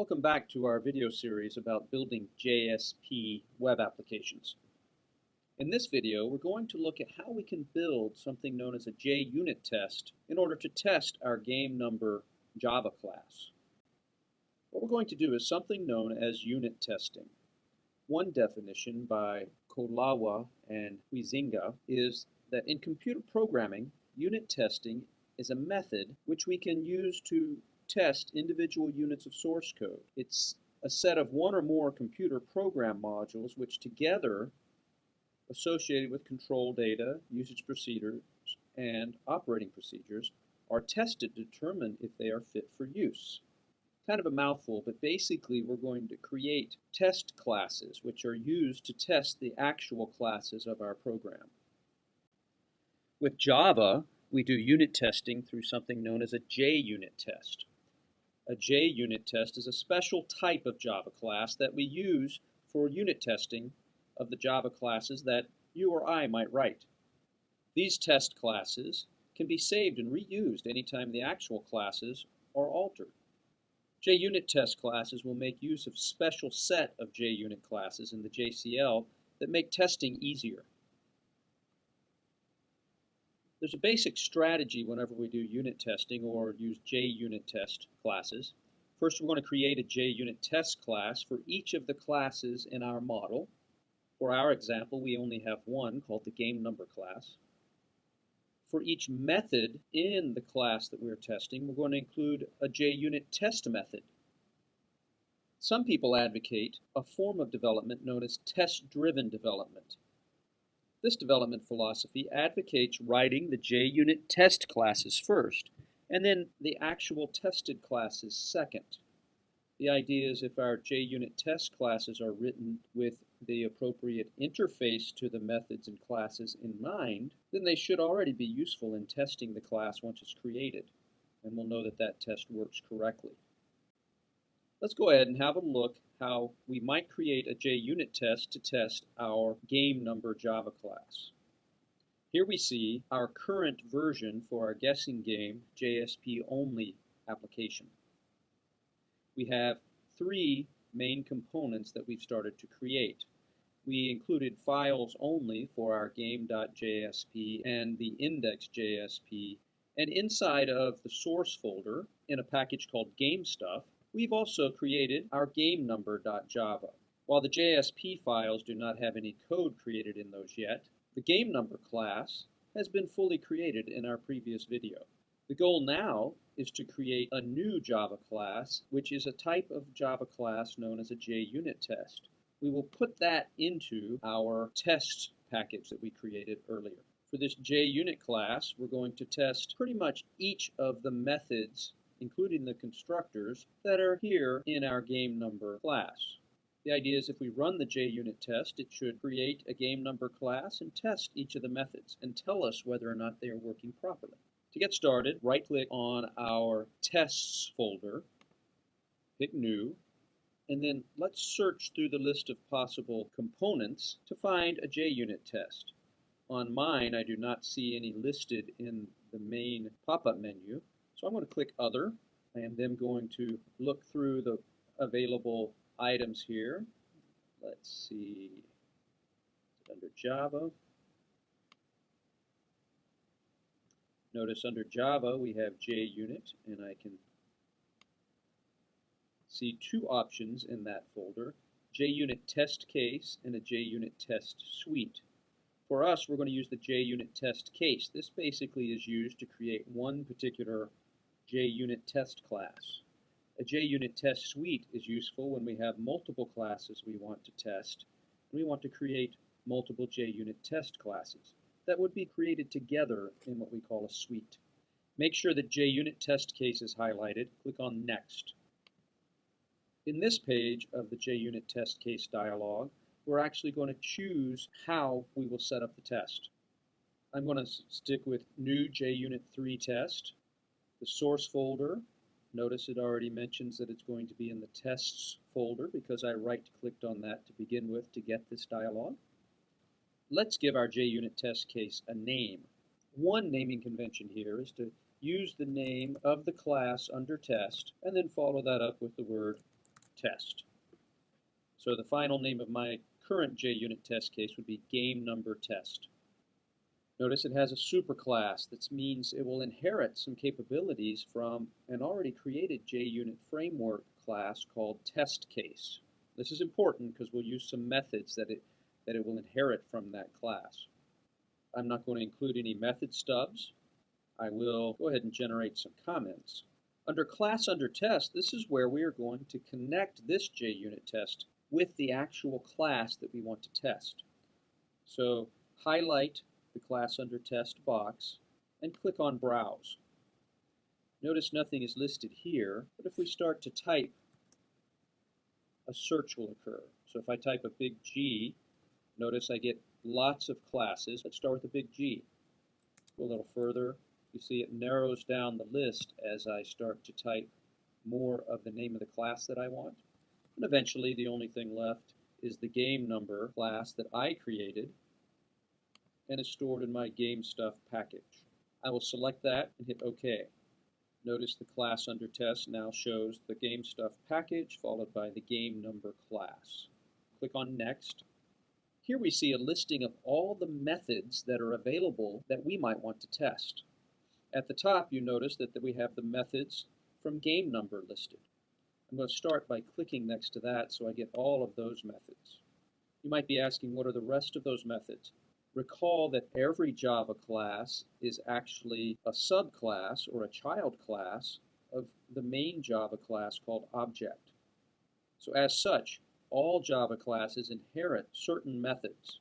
Welcome back to our video series about building JSP web applications. In this video, we're going to look at how we can build something known as a JUnit test in order to test our game number Java class. What we're going to do is something known as unit testing. One definition by Kolawa and Huizinga is that in computer programming, unit testing is a method which we can use to test individual units of source code. It's a set of one or more computer program modules which together, associated with control data, usage procedures, and operating procedures, are tested to determine if they are fit for use. Kind of a mouthful, but basically we're going to create test classes which are used to test the actual classes of our program. With Java, we do unit testing through something known as a JUnit test. A JUnit test is a special type of Java class that we use for unit testing of the Java classes that you or I might write. These test classes can be saved and reused anytime the actual classes are altered. JUnit test classes will make use of special set of JUnit classes in the JCL that make testing easier. There's a basic strategy whenever we do unit testing or use JUnit test classes. First, we're going to create a JUnit test class for each of the classes in our model. For our example, we only have one called the game number class. For each method in the class that we're testing, we're going to include a JUnit test method. Some people advocate a form of development known as test-driven development. This development philosophy advocates writing the JUnit test classes first, and then the actual tested classes second. The idea is if our JUnit test classes are written with the appropriate interface to the methods and classes in mind, then they should already be useful in testing the class once it's created, and we'll know that that test works correctly. Let's go ahead and have a look how we might create a JUnit test to test our game number Java class. Here we see our current version for our guessing game JSP only application. We have three main components that we've started to create. We included files only for our game.jsp and the index.jsp and inside of the source folder in a package called GameStuff We've also created our game number.java. While the JSP files do not have any code created in those yet, the game number class has been fully created in our previous video. The goal now is to create a new Java class, which is a type of Java class known as a JUnit test. We will put that into our test package that we created earlier. For this JUnit class, we're going to test pretty much each of the methods including the constructors, that are here in our game number class. The idea is if we run the JUnit test, it should create a game number class and test each of the methods and tell us whether or not they are working properly. To get started, right-click on our tests folder, pick new, and then let's search through the list of possible components to find a JUnit test. On mine, I do not see any listed in the main pop-up menu, so I'm going to click Other. I am then going to look through the available items here. Let's see, under Java. Notice under Java we have JUnit, and I can see two options in that folder, JUnit test case and a JUnit test suite. For us, we're going to use the JUnit test case. This basically is used to create one particular JUnit test class. A JUnit test suite is useful when we have multiple classes we want to test, and we want to create multiple JUnit test classes that would be created together in what we call a suite. Make sure that JUnit test case is highlighted. Click on Next. In this page of the JUnit test case dialog, we're actually going to choose how we will set up the test. I'm going to stick with New JUnit 3 test. The source folder, notice it already mentions that it's going to be in the tests folder because I right-clicked on that to begin with to get this dialog. Let's give our JUnit test case a name. One naming convention here is to use the name of the class under test and then follow that up with the word test. So the final name of my current JUnit test case would be game number test. Notice it has a superclass. That means it will inherit some capabilities from an already created JUnit framework class called test case. This is important because we'll use some methods that it, that it will inherit from that class. I'm not going to include any method stubs. I will go ahead and generate some comments. Under class under test, this is where we are going to connect this JUnit test with the actual class that we want to test. So highlight the class under test box and click on browse. Notice nothing is listed here, but if we start to type, a search will occur. So if I type a big G, notice I get lots of classes. Let's start with a big G. Go a little further. You see it narrows down the list as I start to type more of the name of the class that I want. And eventually the only thing left is the game number class that I created and is stored in my game stuff package. I will select that and hit OK. Notice the class under test now shows the game stuff package followed by the game number class. Click on next. Here we see a listing of all the methods that are available that we might want to test. At the top you notice that we have the methods from game number listed. I'm going to start by clicking next to that so I get all of those methods. You might be asking what are the rest of those methods? Recall that every Java class is actually a subclass or a child class of the main Java class called object. So as such, all Java classes inherit certain methods.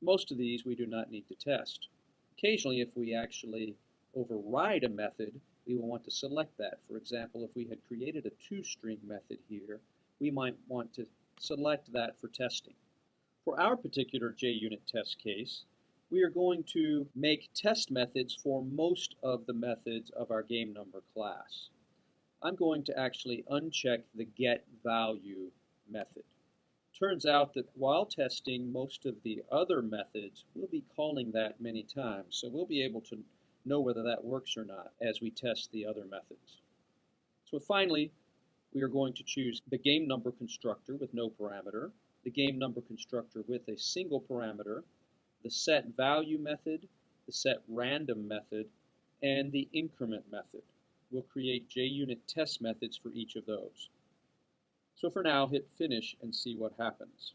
Most of these we do not need to test. Occasionally, if we actually override a method, we will want to select that. For example, if we had created a toString method here, we might want to select that for testing. For our particular JUnit test case, we are going to make test methods for most of the methods of our game number class. I'm going to actually uncheck the get value method. Turns out that while testing most of the other methods, we'll be calling that many times. So we'll be able to know whether that works or not as we test the other methods. So finally, we are going to choose the game number constructor with no parameter the game number constructor with a single parameter, the set value method, the set random method, and the increment method. We'll create JUnit test methods for each of those. So for now, hit finish and see what happens.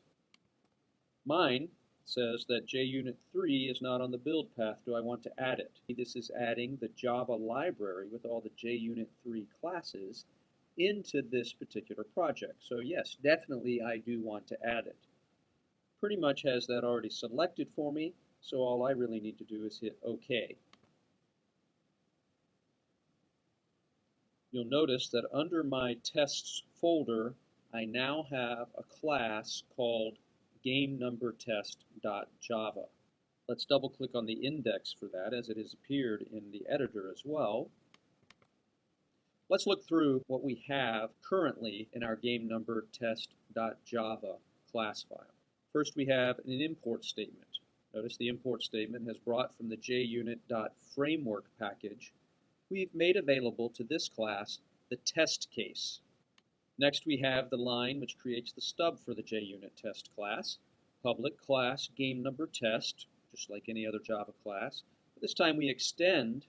Mine says that JUnit 3 is not on the build path. Do I want to add it? This is adding the Java library with all the JUnit 3 classes into this particular project. So yes, definitely I do want to add it. Pretty much has that already selected for me, so all I really need to do is hit OK. You'll notice that under my tests folder, I now have a class called GameNumberTest.java. Let's double click on the index for that as it has appeared in the editor as well. Let's look through what we have currently in our game number test.java class file. First we have an import statement. Notice the import statement has brought from the junit.framework package. We've made available to this class the test case. Next we have the line which creates the stub for the JUnit test class, public class game number test, just like any other Java class. This time we extend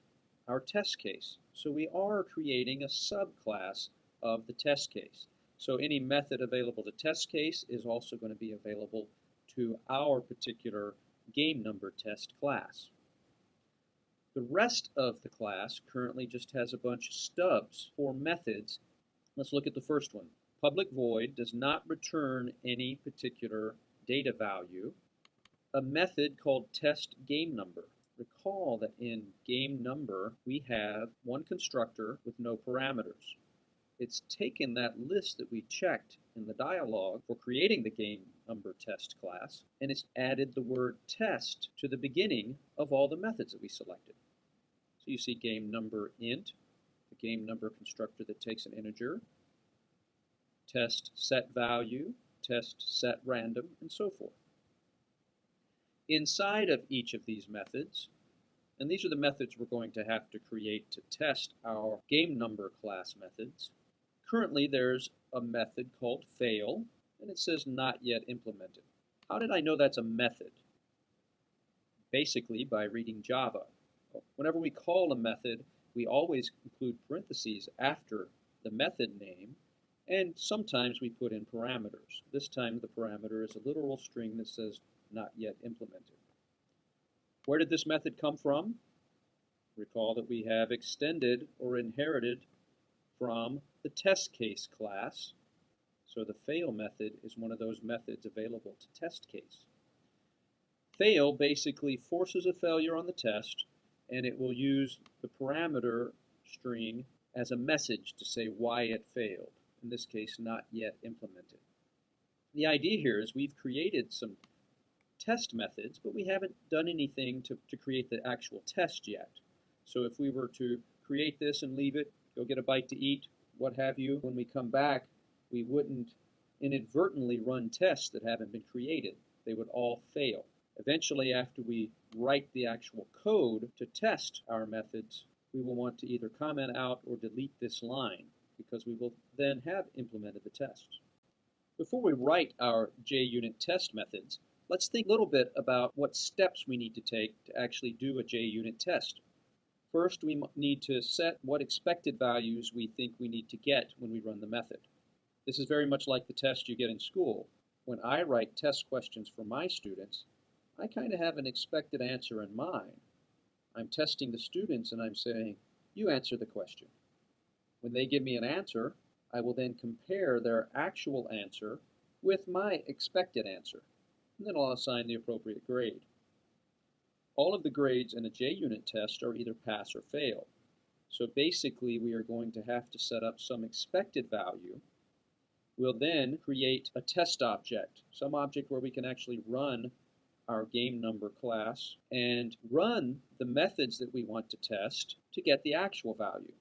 our test case. So we are creating a subclass of the test case. So any method available to test case is also going to be available to our particular game number test class. The rest of the class currently just has a bunch of stubs for methods. Let's look at the first one. Public void does not return any particular data value. A method called test game number Recall that in game number, we have one constructor with no parameters. It's taken that list that we checked in the dialog for creating the game number test class, and it's added the word test to the beginning of all the methods that we selected. So you see game number int, the game number constructor that takes an integer, test set value, test set random, and so forth. Inside of each of these methods, and these are the methods we're going to have to create to test our game number class methods. Currently there's a method called fail, and it says not yet implemented. How did I know that's a method? Basically, by reading Java. Whenever we call a method, we always include parentheses after the method name, and sometimes we put in parameters. This time the parameter is a literal string that says not yet implemented. Where did this method come from? Recall that we have extended or inherited from the test case class. So the fail method is one of those methods available to test case. Fail basically forces a failure on the test and it will use the parameter string as a message to say why it failed. In this case, not yet implemented. The idea here is we've created some test methods, but we haven't done anything to, to create the actual test yet. So if we were to create this and leave it, go get a bite to eat, what have you, when we come back, we wouldn't inadvertently run tests that haven't been created. They would all fail. Eventually, after we write the actual code to test our methods, we will want to either comment out or delete this line because we will then have implemented the test. Before we write our JUnit test methods, let's think a little bit about what steps we need to take to actually do a JUnit test. First, we need to set what expected values we think we need to get when we run the method. This is very much like the test you get in school. When I write test questions for my students, I kind of have an expected answer in mind. I'm testing the students and I'm saying, you answer the question. When they give me an answer, I will then compare their actual answer with my expected answer, and then I'll assign the appropriate grade. All of the grades in a JUnit test are either pass or fail. So basically, we are going to have to set up some expected value. We'll then create a test object, some object where we can actually run our game number class and run the methods that we want to test to get the actual value.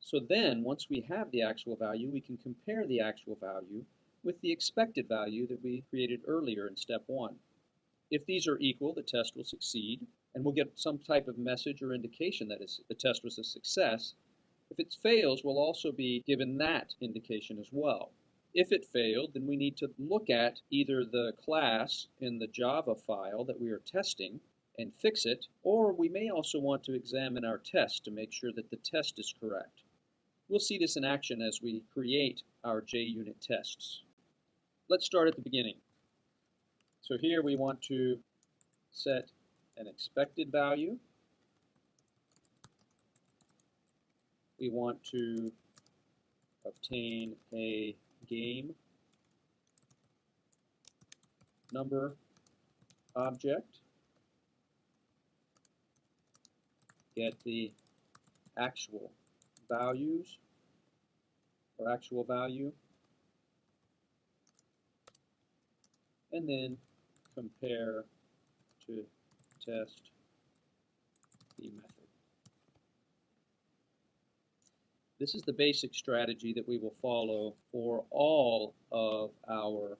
So then, once we have the actual value, we can compare the actual value with the expected value that we created earlier in step one. If these are equal, the test will succeed, and we'll get some type of message or indication that the test was a success. If it fails, we'll also be given that indication as well. If it failed, then we need to look at either the class in the Java file that we are testing and fix it, or we may also want to examine our test to make sure that the test is correct. We'll see this in action as we create our JUnit tests. Let's start at the beginning. So here we want to set an expected value. We want to obtain a game number object. Get the actual values or actual value. And then compare to test the method. This is the basic strategy that we will follow for all of our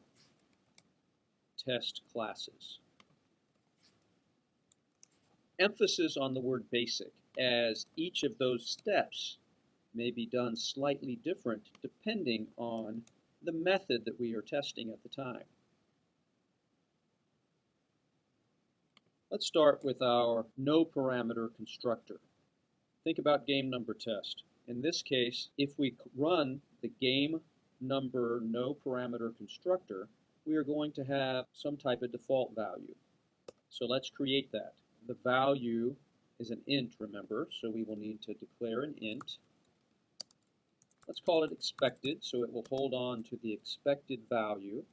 test classes. Emphasis on the word basic, as each of those steps may be done slightly different depending on the method that we are testing at the time. Let's start with our no parameter constructor. Think about game number test. In this case, if we run the game number no parameter constructor, we are going to have some type of default value. So let's create that. The value is an int, remember, so we will need to declare an int. Let's call it expected, so it will hold on to the expected value.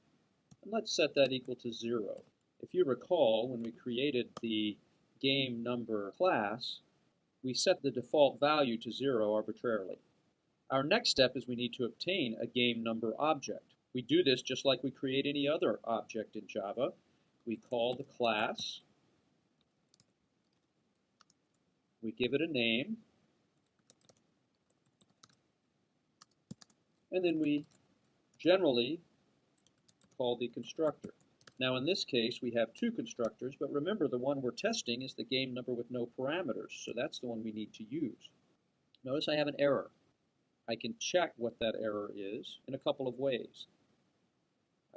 And let's set that equal to 0. If you recall, when we created the game number class, we set the default value to 0 arbitrarily. Our next step is we need to obtain a game number object. We do this just like we create any other object in Java. We call the class, we give it a name, and then we generally call the constructor. Now in this case, we have two constructors, but remember the one we're testing is the game number with no parameters, so that's the one we need to use. Notice I have an error. I can check what that error is in a couple of ways.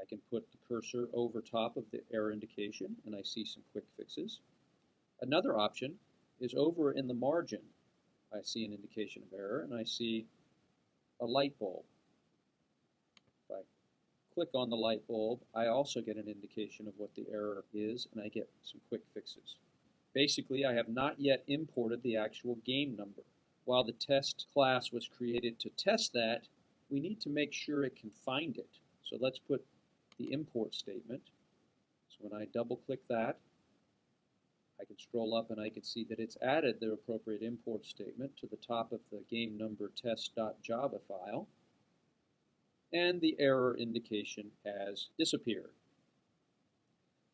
I can put the cursor over top of the error indication and I see some quick fixes. Another option is over in the margin. I see an indication of error and I see a light bulb. Click on the light bulb, I also get an indication of what the error is and I get some quick fixes. Basically, I have not yet imported the actual game number. While the test class was created to test that, we need to make sure it can find it. So let's put the import statement. So when I double click that, I can scroll up and I can see that it's added the appropriate import statement to the top of the game number test.java file and the error indication has disappeared.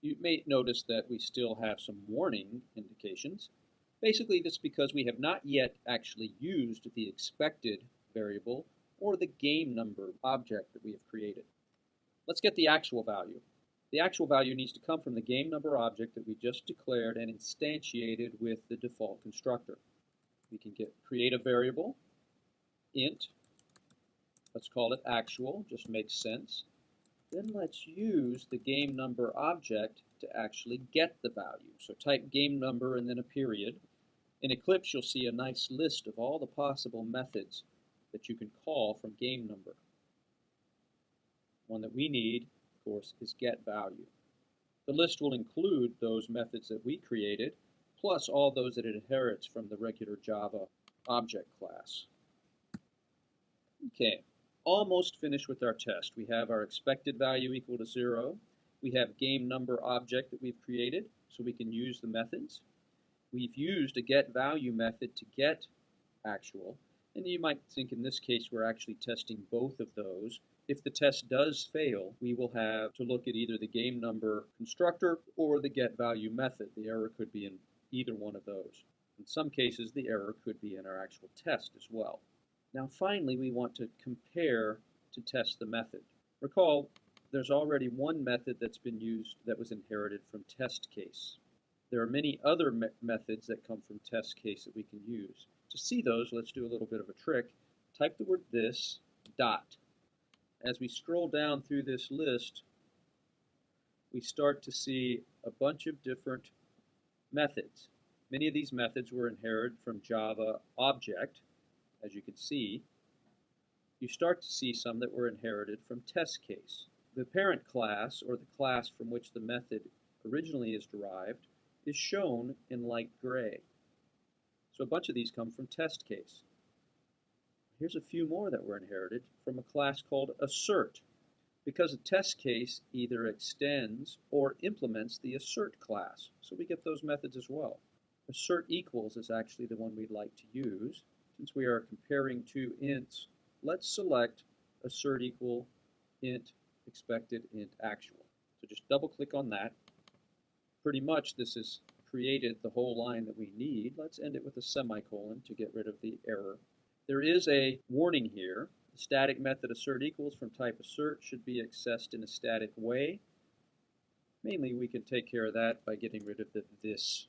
You may notice that we still have some warning indications. Basically, that's because we have not yet actually used the expected variable or the game number object that we have created. Let's get the actual value. The actual value needs to come from the game number object that we just declared and instantiated with the default constructor. We can get create a variable, int, let's call it actual, just makes sense. Then let's use the game number object to actually get the value. So type game number and then a period. In Eclipse, you'll see a nice list of all the possible methods that you can call from game number. One that we need, of course, is get value. The list will include those methods that we created, plus all those that it inherits from the regular Java object class. Okay, almost finished with our test. We have our expected value equal to zero. We have game number object that we've created, so we can use the methods. We've used a get value method to get actual, and you might think in this case we're actually testing both of those if the test does fail, we will have to look at either the game number constructor or the get value method. The error could be in either one of those. In some cases, the error could be in our actual test as well. Now finally, we want to compare to test the method. Recall, there's already one method that's been used that was inherited from test case. There are many other me methods that come from test case that we can use. To see those, let's do a little bit of a trick. Type the word this, dot, as we scroll down through this list, we start to see a bunch of different methods. Many of these methods were inherited from Java object, as you can see. You start to see some that were inherited from test case. The parent class, or the class from which the method originally is derived, is shown in light gray. So a bunch of these come from test case. Here's a few more that were inherited from a class called assert, because a test case either extends or implements the assert class. So we get those methods as well. Assert equals is actually the one we'd like to use. Since we are comparing two ints, let's select assert equal int expected int actual. So just double click on that. Pretty much this has created the whole line that we need. Let's end it with a semicolon to get rid of the error there is a warning here. The static method assert equals from type assert should be accessed in a static way. Mainly we can take care of that by getting rid of the this.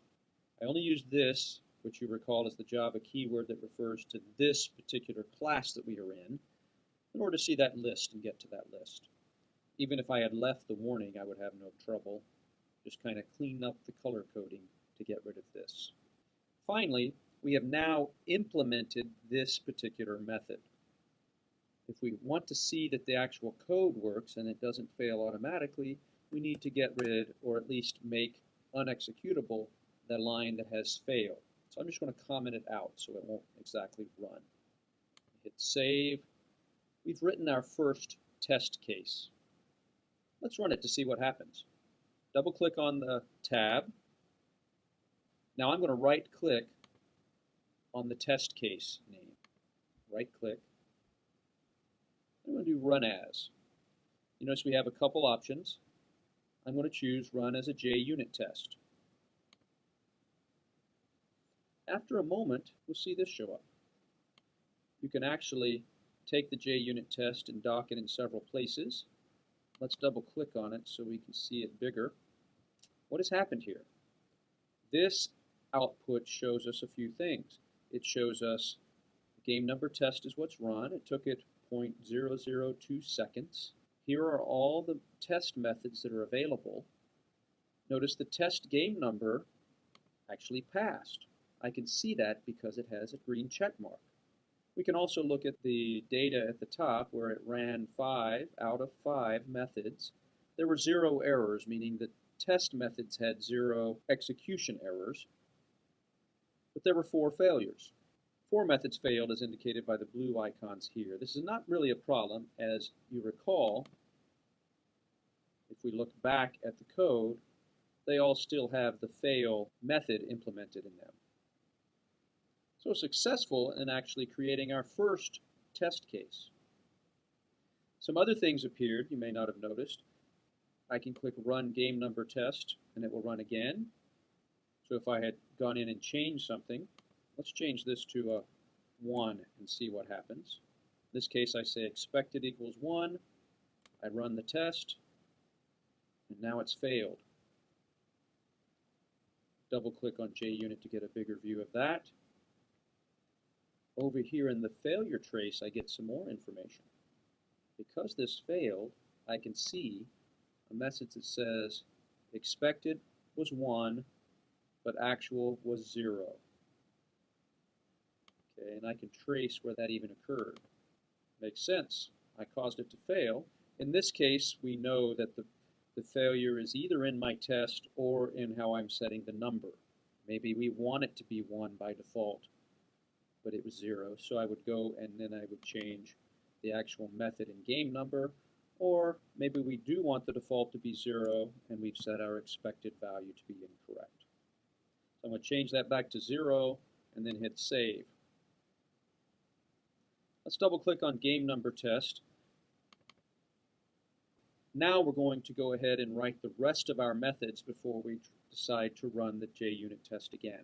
I only use this, which you recall is the Java keyword that refers to this particular class that we are in, in order to see that list and get to that list. Even if I had left the warning, I would have no trouble. Just kind of clean up the color coding to get rid of this. Finally, we have now implemented this particular method. If we want to see that the actual code works and it doesn't fail automatically, we need to get rid or at least make unexecutable the line that has failed. So I'm just going to comment it out so it won't exactly run. Hit save. We've written our first test case. Let's run it to see what happens. Double click on the tab. Now I'm going to right click on the test case name. Right click. I'm going to do run as. You notice we have a couple options. I'm going to choose run as a JUnit test. After a moment, we'll see this show up. You can actually take the JUnit test and dock it in several places. Let's double click on it so we can see it bigger. What has happened here? This output shows us a few things it shows us Game number test is what's run. It took it 0.002 seconds. Here are all the test methods that are available. Notice the test game number actually passed. I can see that because it has a green check mark. We can also look at the data at the top where it ran five out of five methods. There were zero errors, meaning that test methods had zero execution errors, but there were four failures. Four methods failed as indicated by the blue icons here. This is not really a problem as you recall, if we look back at the code, they all still have the fail method implemented in them. So successful in actually creating our first test case. Some other things appeared you may not have noticed. I can click Run Game Number Test, and it will run again. So if I had gone in and changed something, let's change this to a 1 and see what happens. In this case, I say expected equals 1. I run the test, and now it's failed. Double click on JUnit to get a bigger view of that. Over here in the failure trace, I get some more information. Because this failed, I can see a message that says expected was 1, but actual was 0. Okay, and I can trace where that even occurred. Makes sense. I caused it to fail. In this case, we know that the, the failure is either in my test or in how I'm setting the number. Maybe we want it to be 1 by default but it was zero. So I would go and then I would change the actual method and game number, or maybe we do want the default to be zero and we've set our expected value to be incorrect. So I'm going to change that back to zero and then hit save. Let's double click on game number test. Now we're going to go ahead and write the rest of our methods before we decide to run the JUnit test again.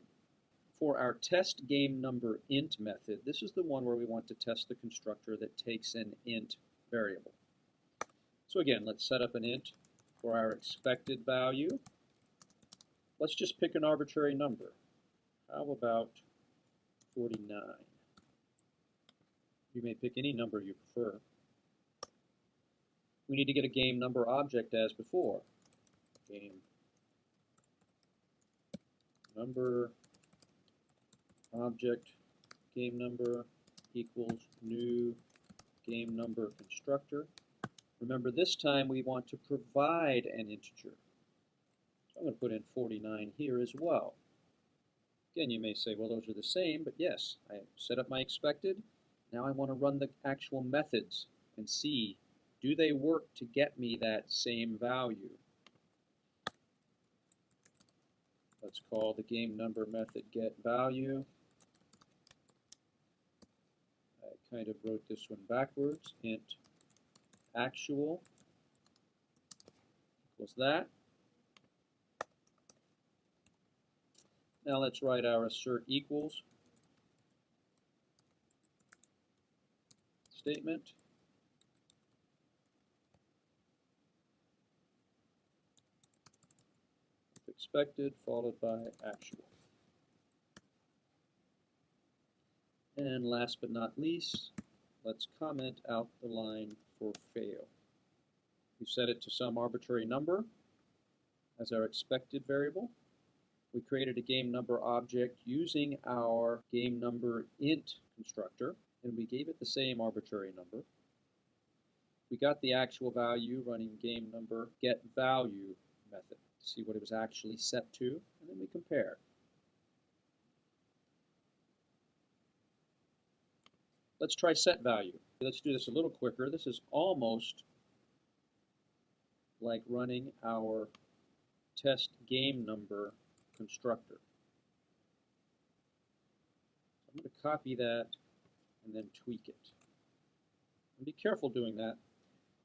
For our test game number int method, this is the one where we want to test the constructor that takes an int variable. So again, let's set up an int for our expected value. Let's just pick an arbitrary number. How about 49? You may pick any number you prefer. We need to get a game number object as before. Game number object game number equals new game number constructor. Remember this time we want to provide an integer. So I'm going to put in 49 here as well. Again, you may say, well, those are the same, but yes, I set up my expected. Now I want to run the actual methods and see, do they work to get me that same value? Let's call the game number method get value kind of wrote this one backwards. int actual equals that. Now let's write our assert equals statement. Expected followed by actual. And last but not least, let's comment out the line for fail. We set it to some arbitrary number as our expected variable. We created a game number object using our game number int constructor, and we gave it the same arbitrary number. We got the actual value running game number get value method to see what it was actually set to, and then we compare. Let's try set value. Let's do this a little quicker. This is almost like running our test game number constructor. I'm going to copy that and then tweak it. And be careful doing that.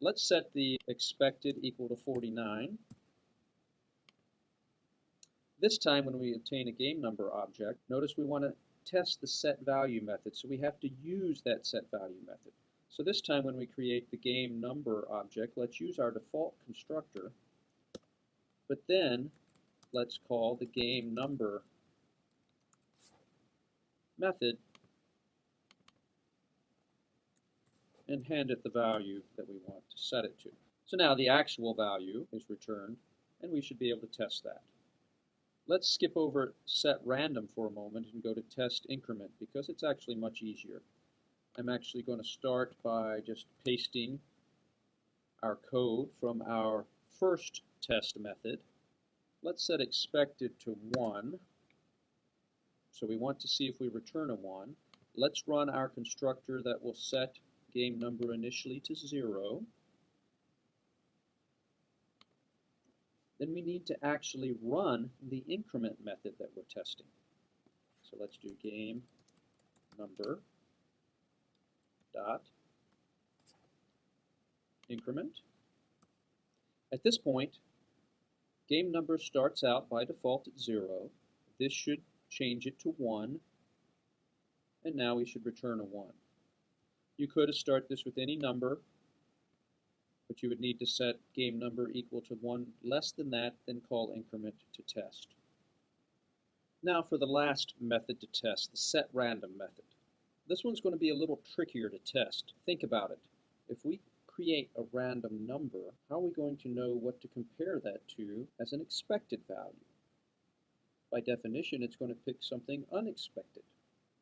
Let's set the expected equal to 49. This time when we obtain a game number object, notice we want to test the set value method. So we have to use that set value method. So this time when we create the game number object, let's use our default constructor, but then let's call the game number method and hand it the value that we want to set it to. So now the actual value is returned, and we should be able to test that. Let's skip over set random for a moment and go to test increment because it's actually much easier. I'm actually going to start by just pasting our code from our first test method. Let's set expected to 1. So we want to see if we return a 1. Let's run our constructor that will set game number initially to 0. Then we need to actually run the increment method that we're testing. So let's do game number dot increment. At this point, game number starts out by default at 0. This should change it to 1, and now we should return a 1. You could start this with any number, but you would need to set game number equal to 1 less than that, then call increment to test. Now for the last method to test, the set random method. This one's going to be a little trickier to test. Think about it. If we create a random number, how are we going to know what to compare that to as an expected value? By definition, it's going to pick something unexpected.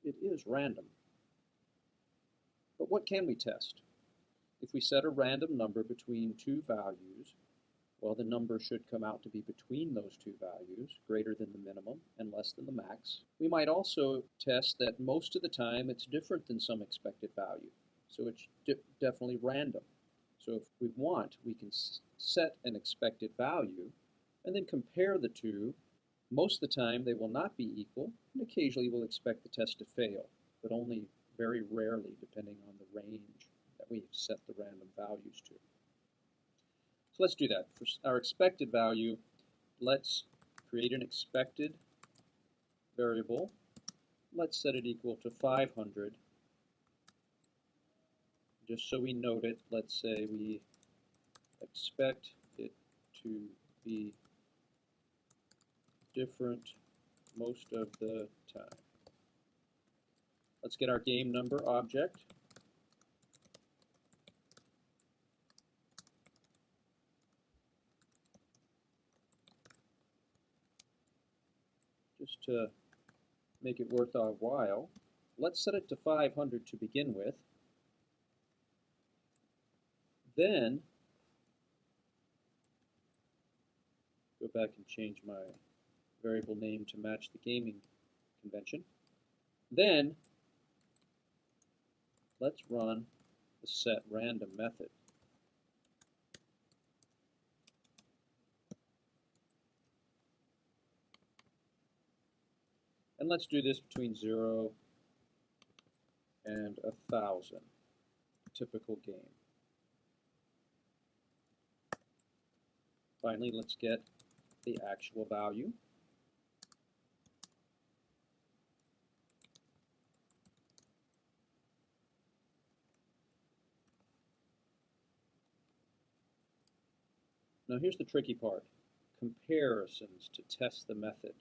It is random. But what can we test? If we set a random number between two values, well, the number should come out to be between those two values, greater than the minimum and less than the max. We might also test that most of the time it's different than some expected value, so it's de definitely random. So if we want, we can set an expected value and then compare the two. Most of the time they will not be equal, and occasionally we'll expect the test to fail, but only very rarely depending on the range we've set the random values to. So let's do that. For our expected value, let's create an expected variable. Let's set it equal to 500. Just so we note it, let's say we expect it to be different most of the time. Let's get our game number object. Just to make it worth our while, let's set it to 500 to begin with. Then, go back and change my variable name to match the gaming convention. Then, let's run the set random method. And let's do this between 0 and 1,000, typical game. Finally, let's get the actual value. Now here's the tricky part, comparisons to test the method.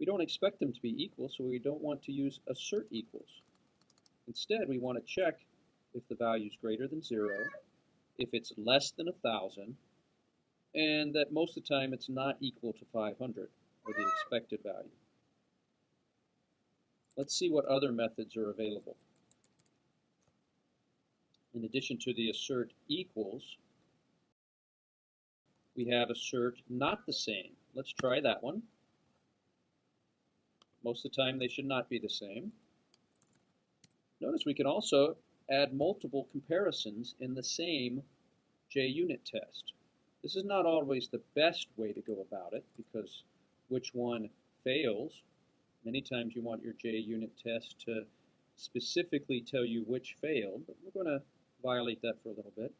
We don't expect them to be equal, so we don't want to use assert equals. Instead, we want to check if the value is greater than 0, if it's less than 1,000, and that most of the time it's not equal to 500, or the expected value. Let's see what other methods are available. In addition to the assert equals, we have assert not the same. Let's try that one. Most of the time they should not be the same. Notice we can also add multiple comparisons in the same JUnit test. This is not always the best way to go about it because which one fails, many times you want your JUnit test to specifically tell you which failed, but we're going to violate that for a little bit.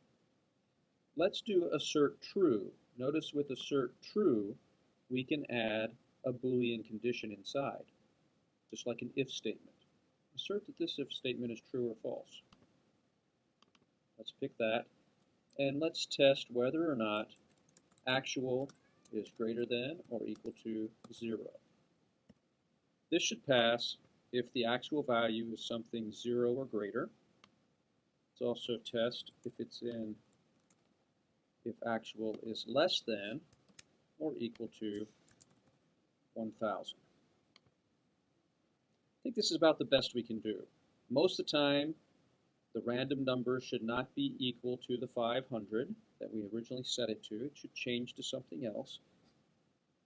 Let's do assert true. Notice with assert true, we can add a Boolean condition inside, just like an if statement. Assert that this if statement is true or false. Let's pick that, and let's test whether or not actual is greater than or equal to 0. This should pass if the actual value is something 0 or greater. Let's also test if it's in if actual is less than or equal to 1,000. I think this is about the best we can do. Most of the time, the random number should not be equal to the 500 that we originally set it to. It should change to something else.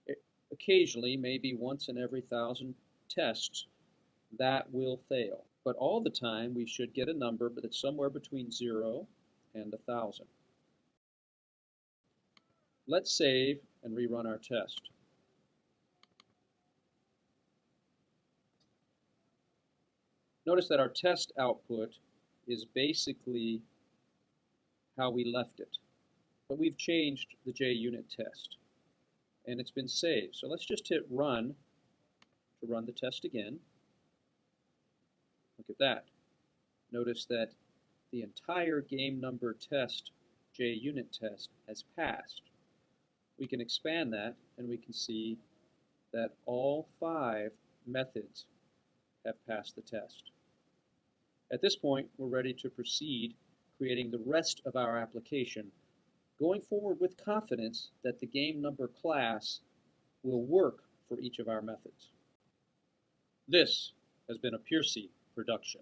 It, occasionally, maybe once in every thousand tests, that will fail. But all the time, we should get a number that's somewhere between 0 and 1,000. Let's save and rerun our test. Notice that our test output is basically how we left it. But we've changed the JUnit test. And it's been saved. So let's just hit run to run the test again. Look at that. Notice that the entire game number test, JUnit test, has passed. We can expand that and we can see that all five methods have passed the test. At this point, we're ready to proceed creating the rest of our application, going forward with confidence that the game number class will work for each of our methods. This has been a Piercy production.